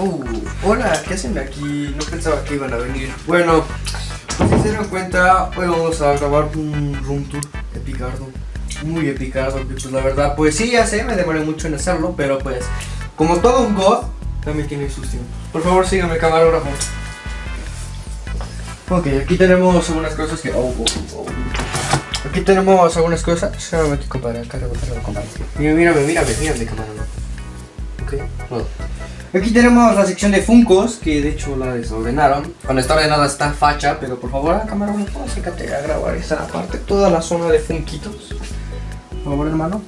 Uh, hola, ¿qué hacen aquí? No pensaba que iban a venir. Bueno, pues, si se dieron cuenta, hoy vamos a grabar un room tour epicardo. Muy epicardo, pues la verdad, pues sí, ya sé, me demoré mucho en hacerlo, pero pues, como todo un god, también tiene sus tiempos. Por favor, síganme, camarógrafo. Ok, aquí tenemos algunas cosas que... Oh, oh, oh. Aquí tenemos algunas cosas. Aquí, compadre. Acá, compadre. Mira, mírame, mírame, mírame, camarógrafo. Ok, bueno. Aquí tenemos la sección de Funcos, que de hecho la desordenaron. Cuando está ordenada está facha, pero por favor, a cámara, no puedo acércate a grabar esa parte, toda la zona de Funquitos. Por favor, hermano.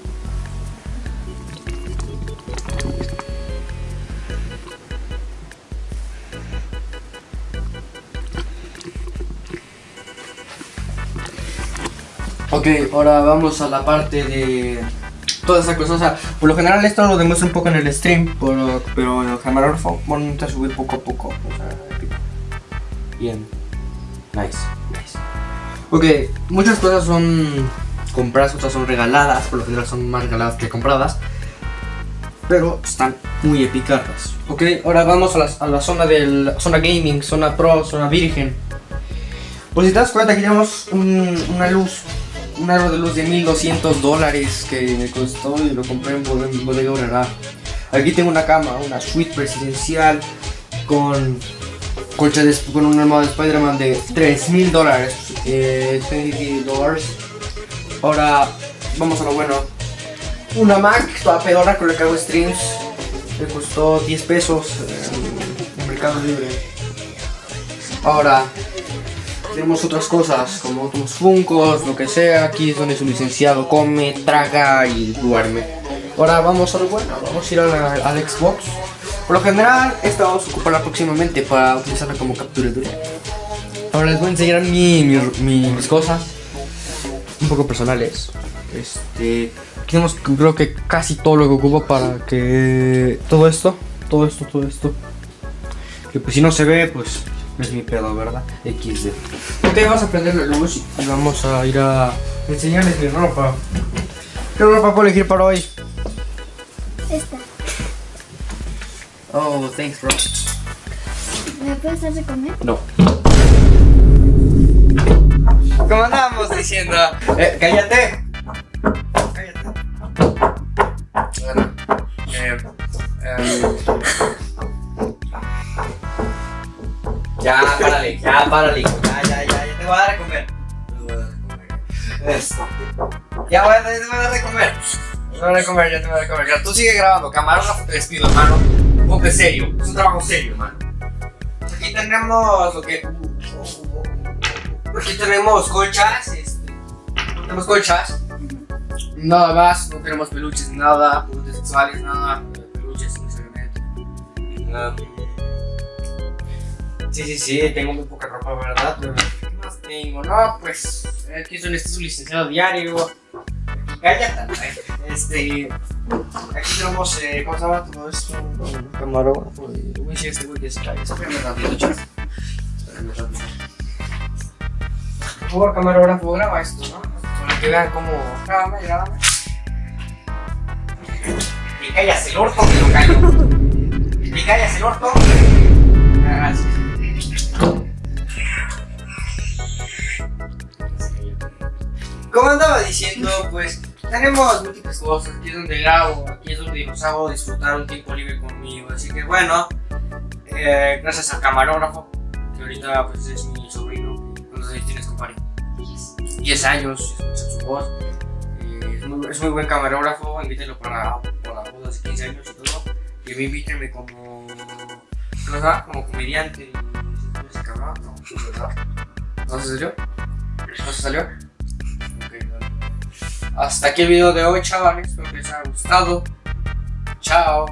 Ok, ahora vamos a la parte de toda esa cosa. O sea, por lo general esto lo demuestro un poco en el stream, pero, pero en el camarógrafo vamos a subir poco a poco. O sea, bien. Nice, nice. Ok, muchas cosas son compradas, otras son regaladas. Por lo general son más regaladas que compradas. Pero están muy epicardas. Ok, ahora vamos a la, a la zona del zona gaming, zona pro, zona virgen. Pues si te das cuenta que tenemos un, una luz un aro de luz de 1200 dólares que me costó y lo compré en Bodega Urará. Aquí tengo una cama, una suite presidencial con colcha con un armado de Spider-Man de 3000 dólares. Eh. Ahora vamos a lo bueno. Una Mac, toda pedora con la que hago streams. Me costó 10 pesos en Mercado Libre. Ahora, tenemos otras cosas, como otros funcos, lo que sea. Aquí es donde su licenciado come, traga y duerme. Ahora vamos a lo bueno, vamos a ir al, Xbox. Por lo general, esta vamos a ocuparla próximamente para utilizarla como captura de Ahora les voy a enseñar mis cosas, un poco personales. Este, tenemos creo que casi todo lo que ocupo para que todo esto, todo esto, todo esto. Que pues si no se ve, pues es mi pedo, ¿verdad? XD. Ok, vamos a prender la luz y vamos a ir a enseñarles mi ropa. ¿Qué ropa puedo elegir para hoy? Esta. Oh, thanks, bro. ¿Me puedes de comer? No. Como andábamos diciendo. Eh. Cállate. Párale, ya, párale. Ya, ya, ya, ya te voy a dar de comer. Te voy a. Ya, te voy a dar de comer. Te voy a dar de comer, ya te voy a dar de comer. Ya, tú sigue grabando. Camarógrafo te despido, hermano. Poco serio. Es un trabajo serio, hermano. Aquí tenemos lo que. Aquí tenemos colchas. Este. Tenemos colchas. Nada más, no tenemos peluches, nada, peluches sexuales, nada, peluches necesariamente. Nada. Sí, sí, sí, tengo muy poca ropa, ¿verdad? Pero, ¿qué más tengo? No, pues, aquí son este su licenciado diario. Cállate, este. Aquí tenemos, eh, ¿cómo se llama todo esto? Un camarógrafo. Uy, sí, este güey que se cae. Espérame rápido, chat. Espérame rápido. Por favor, camarógrafo, graba esto, ¿no? Para que vean cómo. Grábame, grábame. Y callas el orto, que lo callo. Y callas el orto. Gracias. Como andaba diciendo, pues tenemos múltiples cosas. Aquí es donde grabo, aquí es donde los hago disfrutar un tiempo libre conmigo. Así que bueno, eh, gracias al camarógrafo, que ahorita pues es mi sobrino. ¿Cuántos años tienes, compadre? 10 años, escucha su voz. Eh, es, muy, buen camarógrafo, invítenlo para, para bodas de 15 años y todo. Y me invítenme como, ¿no como comediante. ¿No se salió? ¿No se salió? Hasta aquí el video de hoy, chavales. Espero que les haya gustado. Chao.